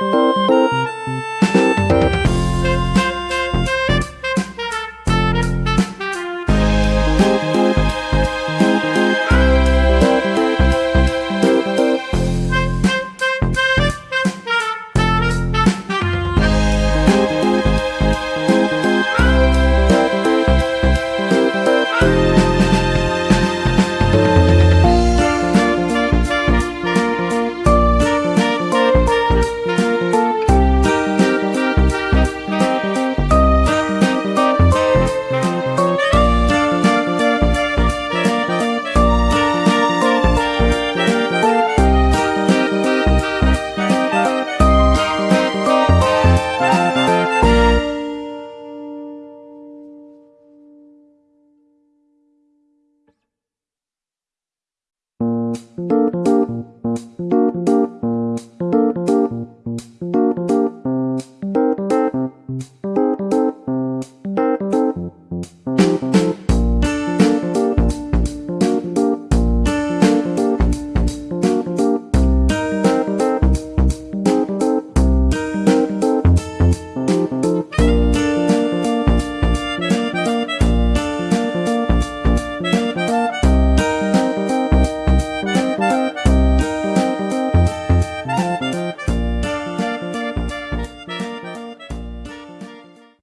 Música